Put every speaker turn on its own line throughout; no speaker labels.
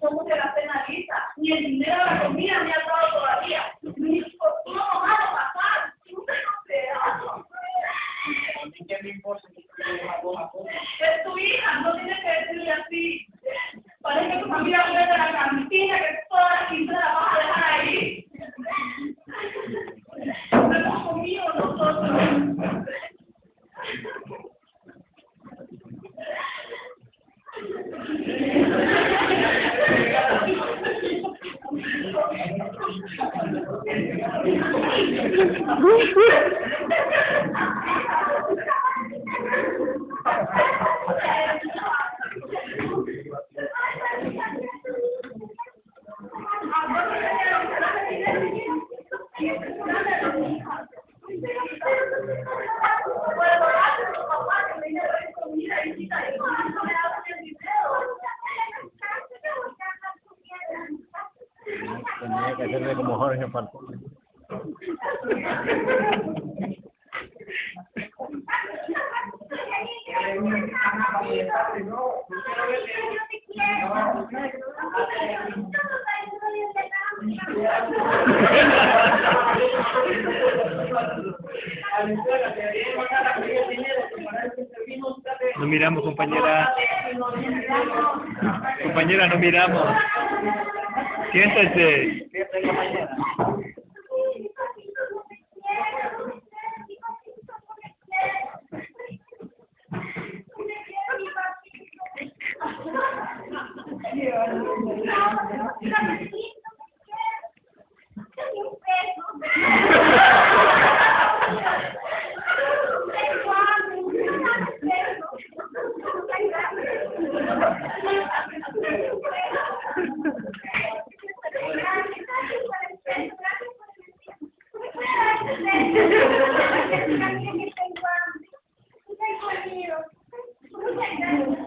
¿Cómo se la penaliza? Ni el dinero de la comida me ha dado todavía. Ni por todo malo pasar. Te lo
¿Qué me importa?
Es tu hija, no tienes que decirle así. Parece que tu familia vive de la cantina, que No
miramos, compañera. Compañera, no miramos. Siéntese.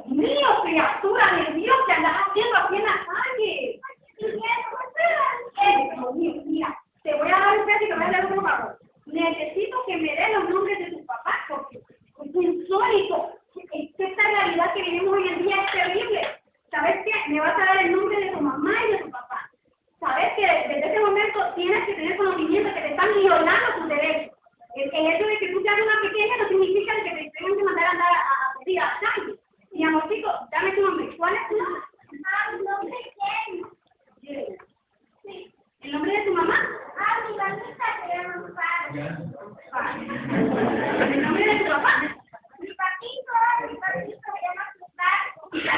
Mío, criatura de Dios, que andas haciendo aquí en la calle. Eh, Dios mío, mira, te voy a dar un beso y te voy a dar un favor. Necesito que me den los nombres de tus papás porque es insólito. Es que esta realidad que vivimos hoy en día es terrible. ¿Sabes qué? Me vas a dar el nombre de tu mamá y de tu papá. ¿Sabes que desde ese momento tienes que tener conocimiento que te están violando tus derechos? El, el hecho de que tú seas una pequeña no significa que te tengan que mandar a andar a, a pedir a calle. Mi amorcito, dame tu nombre. ¿Cuál es tu nombre? Ah, mi nombre es. Sí. ¿El nombre de tu mamá? Ah, mi mamita se llama Pablo. ¿El nombre de tu papá?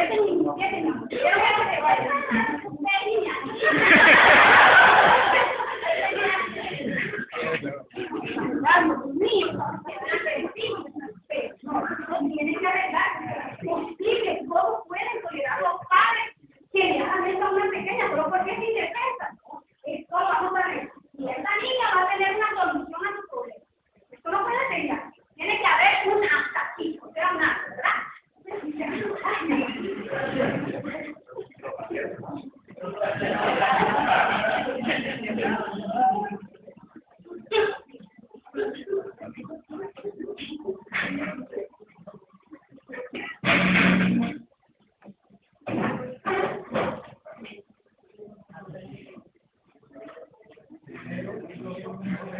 别跟你，别跟他，Thank you.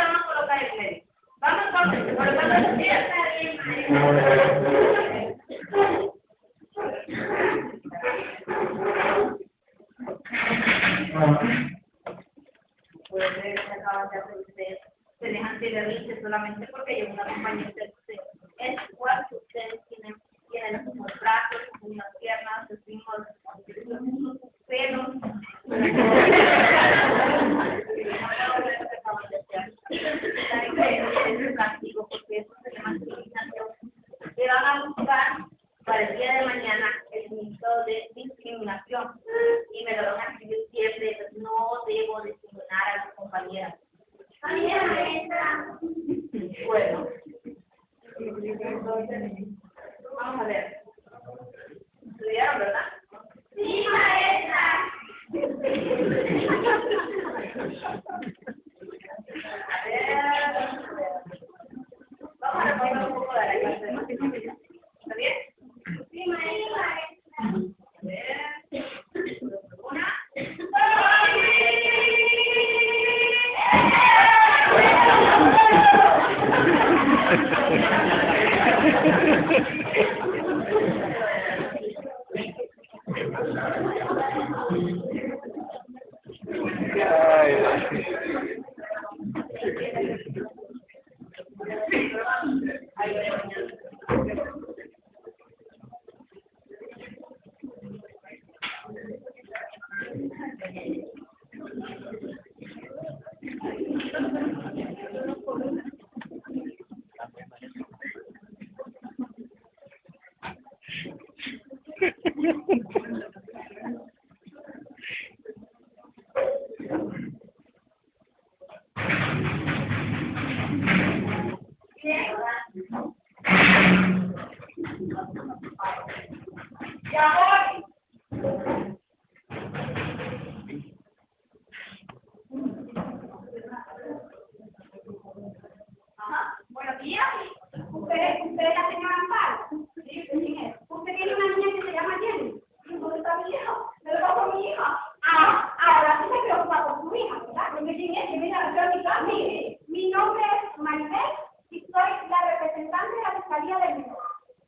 Vamos a colocar el medio. Vamos entonces, colocando los días. Thank you.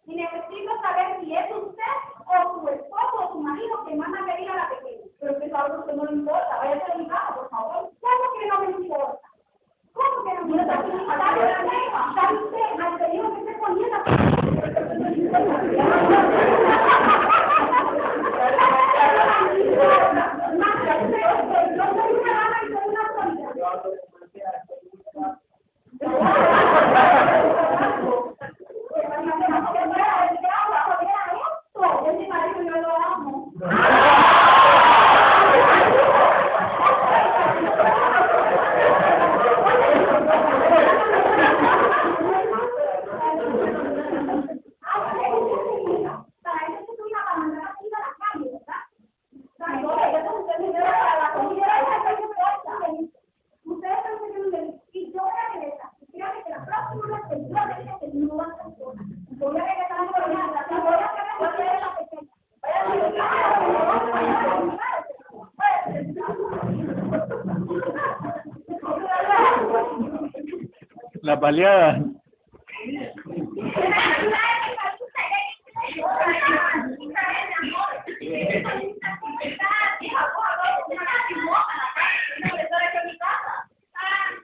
Y necesito saber si es usted o su esposo o su marido que manda a pedir a la pequeña. Pero que a usted no le importa, vaya a mi casa, por favor. ¿Cómo que no me importa? ¿Cómo que no me importa? ¿Sabe usted al pedido que esté poniendo? Pues. No
me. trabalhando.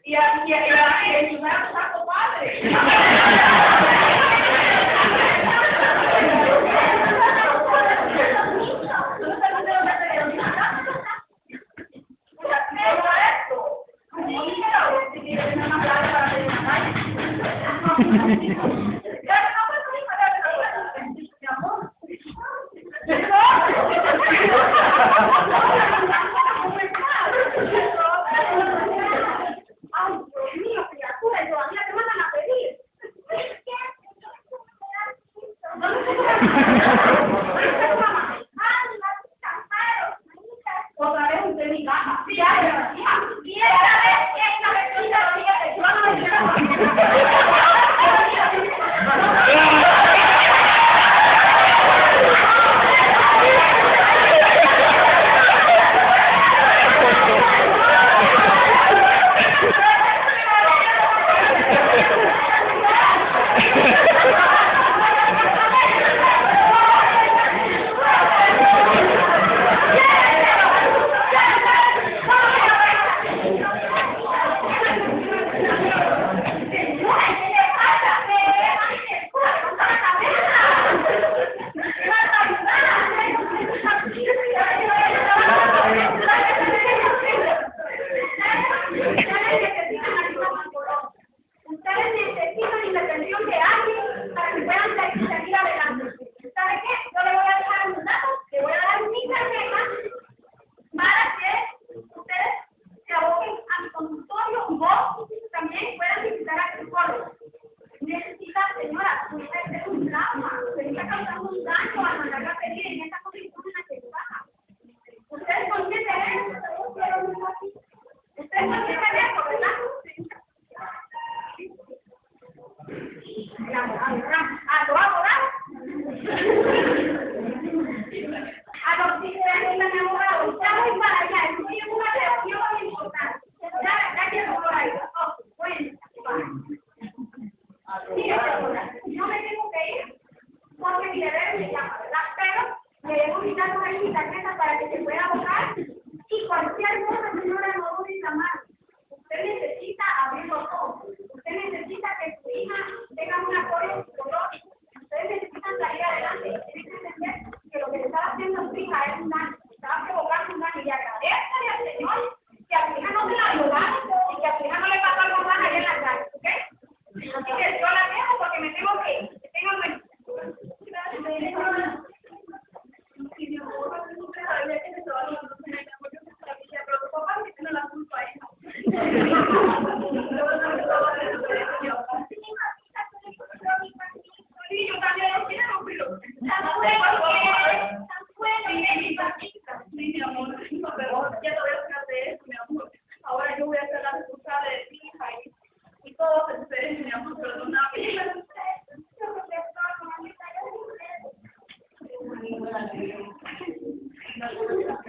E a
minha Ada orang, ada orang, ada orang. Ada orang yang mana
Thank you.